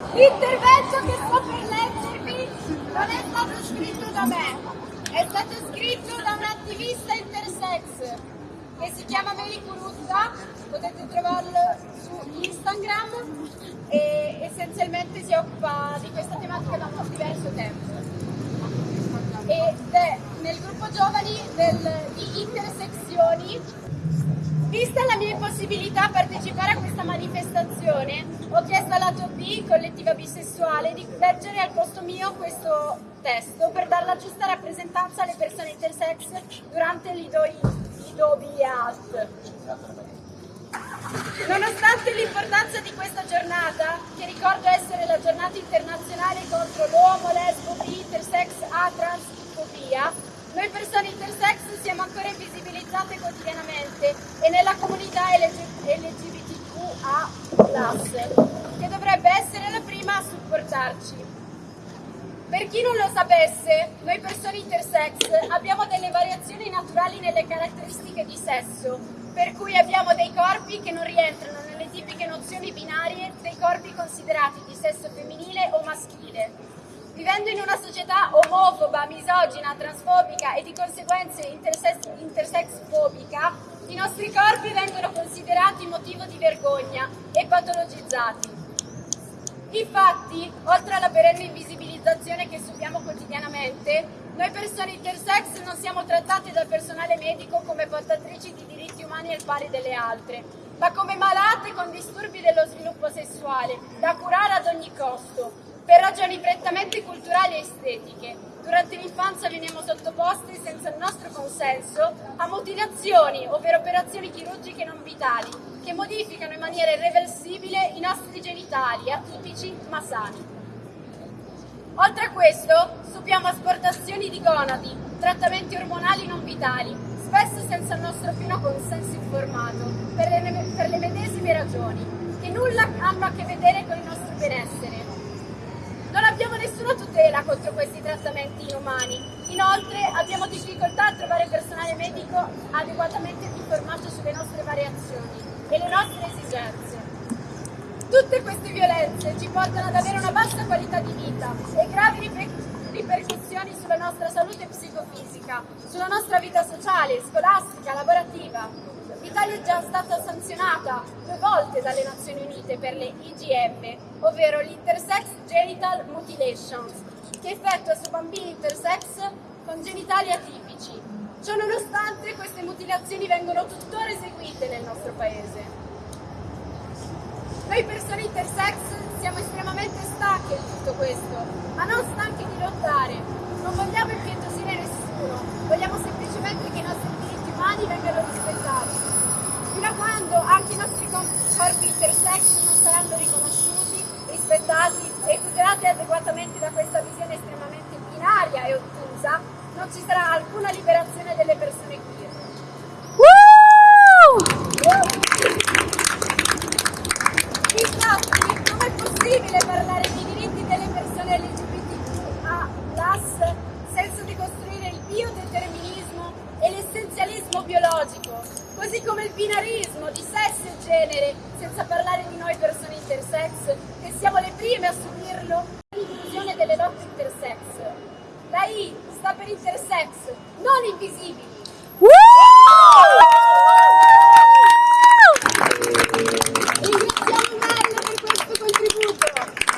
L'intervento che sto per leggervi non è stato scritto da me, è stato scritto da un attivista intersex che si chiama Meli Curutta, potete trovarlo su Instagram e essenzialmente si occupa di questa tematica da un diverso tempo. Ed è nel gruppo giovani del, di intersezioni Vista la mia impossibilità a partecipare a questa manifestazione, ho chiesto alla B, collettiva bisessuale, di leggere al posto mio questo testo per dare la giusta rappresentanza alle persone intersex durante l'Idobiat. Nonostante l'importanza di questa giornata, che ricordo essere la giornata internazionale contro l'uomo, lesbo, bi, intersex, a, transfobia, noi persone intersex siamo ancora invisibilizzate quotidianamente e nella comunità LGBTQA+, che dovrebbe essere la prima a supportarci. Per chi non lo sapesse, noi persone intersex abbiamo delle variazioni naturali nelle caratteristiche di sesso, per cui abbiamo dei corpi che non rientrano nelle tipiche nozioni binarie dei corpi considerati di sesso femminile o maschile. Vivendo in una società omofoba, misogina, transfobica e di conseguenza intersex, intersex-fobica, i nostri corpi vengono considerati motivo di vergogna e patologizzati. Infatti, oltre alla perenne invisibilizzazione che subiamo quotidianamente, noi persone intersex non siamo trattate dal personale medico come portatrici di diritti umani al pari delle altre, ma come malate con disturbi dello sviluppo sessuale, da curare ad ogni costo, per ragioni prettamente culturali e estetiche. Durante l'infanzia veniamo sottoposti, senza il nostro consenso, a mutilazioni, ovvero operazioni chirurgiche non vitali, che modificano in maniera irreversibile i nostri genitali, atipici ma sani. Oltre a questo, subiamo asportazioni di gonadi, trattamenti ormonali non vitali, spesso senza il nostro pieno consenso informato, per le, per le medesime ragioni, che nulla hanno a che vedere con il nostro benessere, non abbiamo nessuna tutela contro questi trattamenti inumani. Inoltre abbiamo difficoltà a trovare personale medico adeguatamente informato sulle nostre variazioni e le nostre esigenze. Tutte queste violenze ci portano ad avere una bassa qualità di vita e gravi ripercussioni sulla nostra salute psicofisica, sulla nostra vita sociale, scolastica, lavorativa. L'Italia è già stata sanzionata due volte dalle Nazioni Unite per le IGM, ovvero l'Intersex Genital Mutilations, che effettua su bambini intersex con genitali atipici. Ciò nonostante queste mutilazioni vengono tuttora eseguite nel nostro paese. Noi persone intersex siamo estremamente stanche di tutto questo, ma non stanche di lottare. Non vogliamo impietosire nessuno, vogliamo semplicemente che i nostri diritti umani vengano rispettati fino a quando anche i nostri corpi intersex non saranno riconosciuti, rispettati e tutelati adeguatamente da questa visione estremamente binaria e ottusa, non ci sarà alcuna liberazione biologico, così come il binarismo di sesso e genere, senza parlare di noi persone intersex, che siamo le prime a subirlo, l'inclusione delle lotte intersex. La I sta per intersex, non invisibili.